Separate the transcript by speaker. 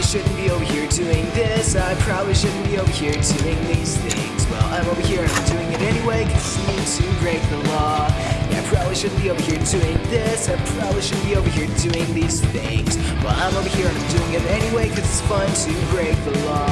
Speaker 1: probably shouldn't be over here doing this. I probably shouldn't be over here doing these things. Well, I'm over here and I'm doing it anyway because I need to break the law. Yeah, I probably shouldn't be over here doing this. I probably shouldn't be over here doing these things. Well, I'm over here and I'm doing it anyway because it's fun to break the law.